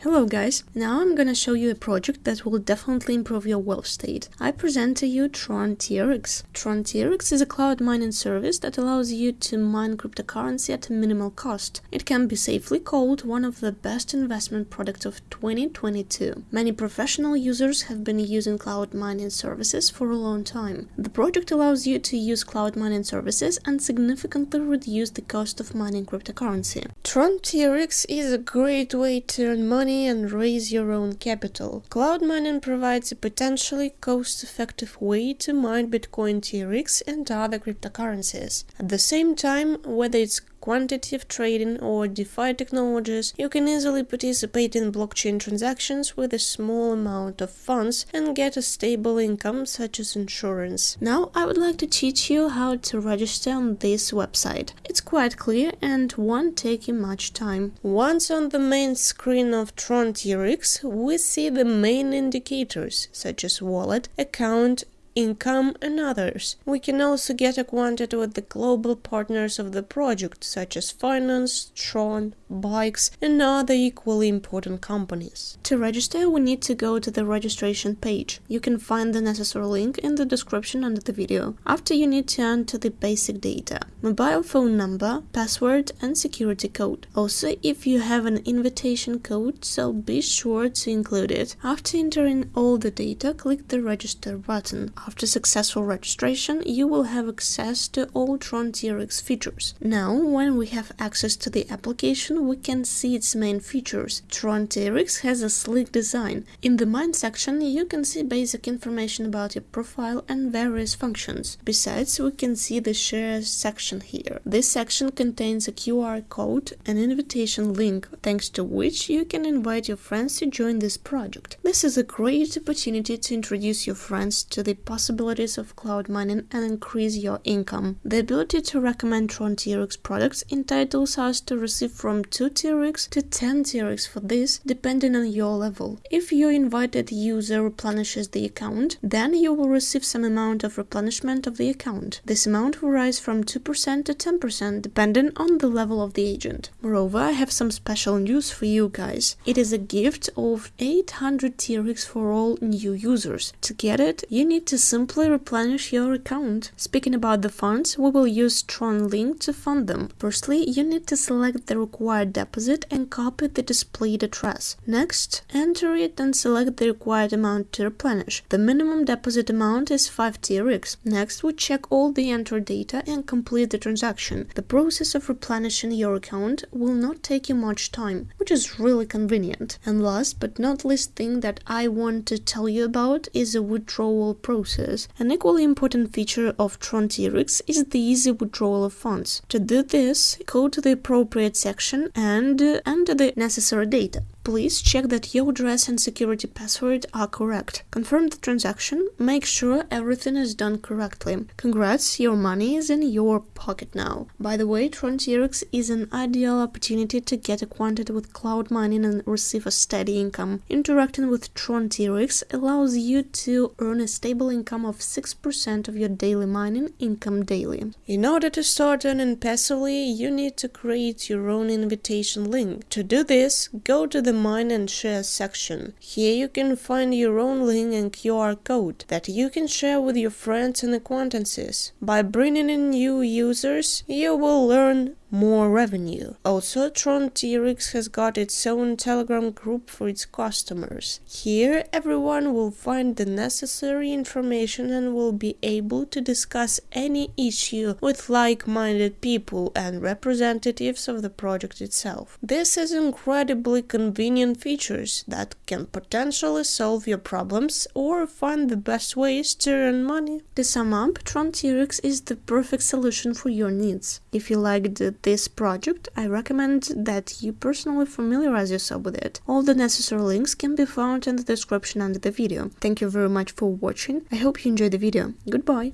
Hello guys, now I'm gonna show you a project that will definitely improve your wealth state. I present to you Tron TRX. Tron TRX is a cloud mining service that allows you to mine cryptocurrency at a minimal cost. It can be safely called one of the best investment products of 2022. Many professional users have been using cloud mining services for a long time. The project allows you to use cloud mining services and significantly reduce the cost of mining cryptocurrency. Tron TRX is a great way to earn money money and raise your own capital. Cloud mining provides a potentially cost-effective way to mine Bitcoin TRX and other cryptocurrencies. At the same time, whether it's quantitative trading or DeFi technologies, you can easily participate in blockchain transactions with a small amount of funds and get a stable income such as insurance. Now I would like to teach you how to register on this website. It's quite clear and won't take you much time. Once on the main screen of Tron TRX, we see the main indicators such as wallet, account, income, and others. We can also get acquainted with the global partners of the project, such as Binance, Tron, Bikes, and other equally important companies. To register, we need to go to the registration page. You can find the necessary link in the description under the video. After you need to enter the basic data, mobile phone number, password, and security code. Also, if you have an invitation code, so be sure to include it. After entering all the data, click the register button. After successful registration, you will have access to all Tron TRX features. Now, when we have access to the application, we can see its main features. Tron TRX has a sleek design. In the Mine section, you can see basic information about your profile and various functions. Besides, we can see the Share section here. This section contains a QR code, an invitation link, thanks to which you can invite your friends to join this project. This is a great opportunity to introduce your friends to the possibilities of cloud mining and increase your income. The ability to recommend Tron TRX products entitles us to receive from 2 TRX to 10 TRX for this, depending on your level. If your invited user replenishes the account, then you will receive some amount of replenishment of the account. This amount will rise from 2% to 10% depending on the level of the agent. Moreover, I have some special news for you guys. It is a gift of 800 TRX for all new users. To get it, you need to simply replenish your account. Speaking about the funds, we will use Tron Link to fund them. Firstly, you need to select the required deposit and copy the displayed address. Next, enter it and select the required amount to replenish. The minimum deposit amount is 5 TRX. Next, we check all the entered data and complete the transaction. The process of replenishing your account will not take you much time, which is really convenient. And last but not least thing that I want to tell you about is the withdrawal process process. An equally important feature of Tron TRX is the easy withdrawal of funds. To do this, go to the appropriate section and uh, enter the necessary data. Please check that your address and security password are correct. Confirm the transaction, make sure everything is done correctly. Congrats, your money is in your pocket now. By the way, Tron TRX is an ideal opportunity to get acquainted with cloud mining and receive a steady income. Interacting with Tron TRX allows you to earn a stable income of 6% of your daily mining income daily. In order to start earning passively, you need to create your own invitation link. To do this, go to the Mine and Share section. Here you can find your own link and QR code that you can share with your friends and acquaintances. By bringing in new users, you will learn more revenue. Also, Tron TRX has got its own Telegram group for its customers. Here, everyone will find the necessary information and will be able to discuss any issue with like-minded people and representatives of the project itself. This is incredibly convenient features that can potentially solve your problems or find the best ways to earn money. To sum up, Tron TRX is the perfect solution for your needs. If you liked this project, I recommend that you personally familiarize yourself with it. All the necessary links can be found in the description under the video. Thank you very much for watching, I hope you enjoyed the video. Goodbye!